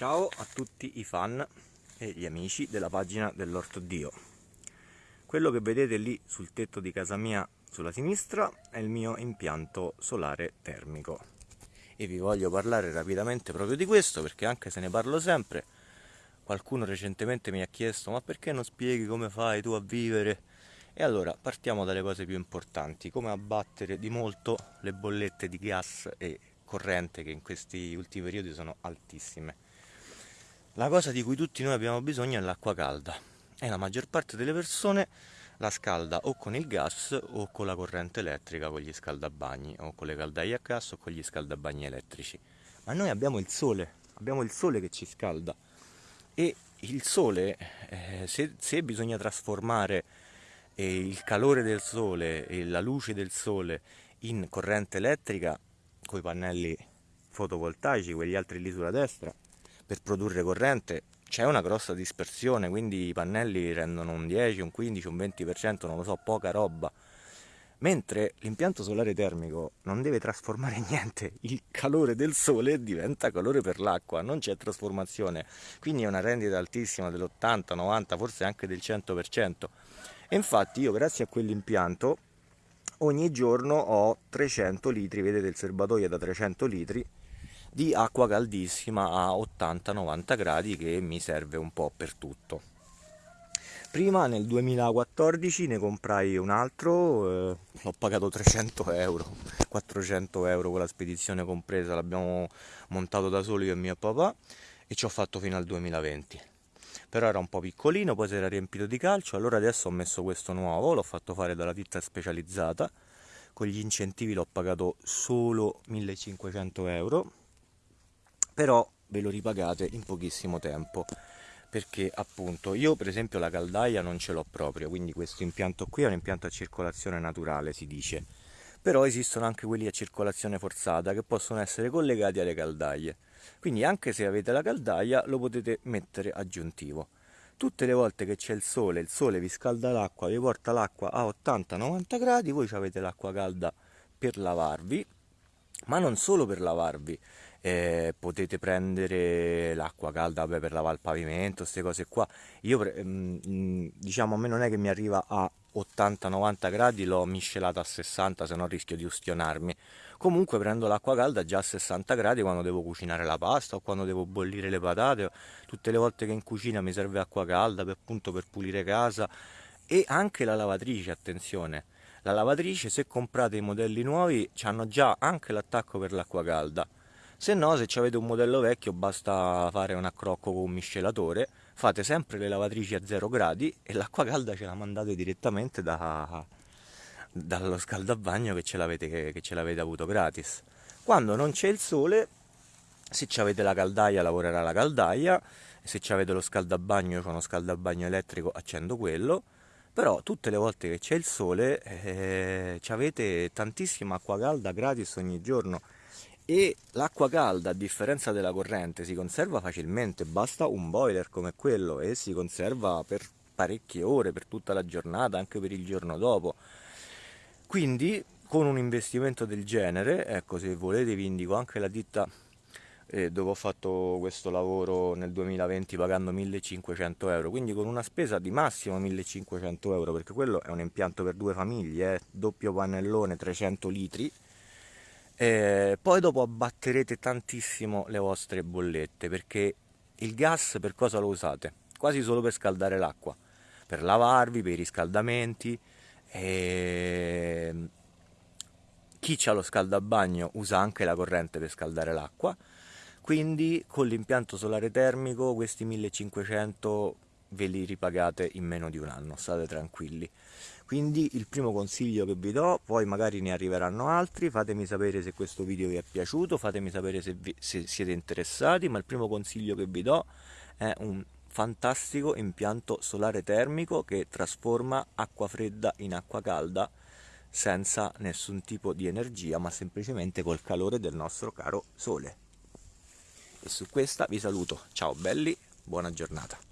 Ciao a tutti i fan e gli amici della pagina dell'Orto Dio. Quello che vedete lì sul tetto di casa mia sulla sinistra è il mio impianto solare termico. E vi voglio parlare rapidamente proprio di questo perché anche se ne parlo sempre, qualcuno recentemente mi ha chiesto ma perché non spieghi come fai tu a vivere? E allora partiamo dalle cose più importanti, come abbattere di molto le bollette di gas e corrente che in questi ultimi periodi sono altissime la cosa di cui tutti noi abbiamo bisogno è l'acqua calda e la maggior parte delle persone la scalda o con il gas o con la corrente elettrica, con gli scaldabagni o con le caldaie a gas o con gli scaldabagni elettrici. Ma noi abbiamo il sole, abbiamo il sole che ci scalda e il sole, eh, se, se, bisogna trasformare eh, il calore del sole e la luce del sole in corrente elettrica con i pannelli fotovoltaici, quegli altri lì sulla destra, per produrre corrente c'è una grossa dispersione, quindi i pannelli rendono un 10, un 15, un 20%, non lo so, poca roba. Mentre l'impianto solare termico non deve trasformare niente, il calore del sole diventa calore per l'acqua, non c'è trasformazione, quindi è una rendita altissima dell'80, 90, forse anche del 100%. E infatti io grazie a quell'impianto ogni giorno ho 300 litri, vedete il serbatoio è da 300 litri, di acqua caldissima a 80-90 gradi che mi serve un po' per tutto. Prima nel 2014 ne comprai un altro, eh, l'ho pagato 300 euro, 400 euro con la spedizione compresa, l'abbiamo montato da solo io e mio papà e ci ho fatto fino al 2020. Però era un po' piccolino, poi si era riempito di calcio, allora adesso ho messo questo nuovo, l'ho fatto fare dalla ditta specializzata, con gli incentivi l'ho pagato solo 1500 euro però ve lo ripagate in pochissimo tempo. Perché appunto io per esempio la caldaia non ce l'ho proprio quindi questo impianto qui è un impianto a circolazione naturale si dice. Però esistono anche quelli a circolazione forzata che possono essere collegati alle caldaie. Quindi anche se avete la caldaia lo potete mettere aggiuntivo. Tutte le volte che c'è il sole il sole vi scalda l'acqua vi porta l'acqua a 80-90 gradi voi avete l'acqua calda per lavarvi ma non solo per lavarvi eh, potete prendere l'acqua calda beh, per lavare il pavimento, queste cose qua. Io mm, mm, diciamo a me non è che mi arriva a 80-90 gradi, l'ho miscelata a 60 se no rischio di ustionarmi. Comunque prendo l'acqua calda già a 60 gradi quando devo cucinare la pasta o quando devo bollire le patate, tutte le volte che in cucina mi serve acqua calda per, appunto per pulire casa e anche la lavatrice, attenzione. La lavatrice se comprate i modelli nuovi hanno già anche l'attacco per l'acqua calda se no se avete un modello vecchio basta fare un accrocco con un miscelatore fate sempre le lavatrici a 0 gradi e l'acqua calda ce la mandate direttamente da, dallo scaldabagno che ce l'avete avuto gratis. Quando non c'è il sole se avete la caldaia lavorerà la caldaia se avete lo scaldabagno io ho uno scaldabagno elettrico accendo quello però tutte le volte che c'è il sole eh, avete tantissima acqua calda gratis ogni giorno e l'acqua calda a differenza della corrente si conserva facilmente. Basta un boiler come quello e si conserva per parecchie ore per tutta la giornata anche per il giorno dopo. Quindi con un investimento del genere ecco se volete vi indico anche la ditta eh, dove ho fatto questo lavoro nel 2020 pagando 1500 euro. Quindi con una spesa di massimo 1500 euro perché quello è un impianto per due famiglie eh, doppio pannellone 300 litri eh, poi dopo abbatterete tantissimo le vostre bollette perché il gas per cosa lo usate? Quasi solo per scaldare l'acqua, per lavarvi, per i riscaldamenti. E... Chi ha lo scaldabagno usa anche la corrente per scaldare l'acqua, quindi con l'impianto solare termico questi 1500 ve li ripagate in meno di un anno, state tranquilli. Quindi il primo consiglio che vi do, poi magari ne arriveranno altri, fatemi sapere se questo video vi è piaciuto, fatemi sapere se, vi, se siete interessati, ma il primo consiglio che vi do è un fantastico impianto solare termico che trasforma acqua fredda in acqua calda senza nessun tipo di energia ma semplicemente col calore del nostro caro sole. E su questa vi saluto. Ciao belli buona giornata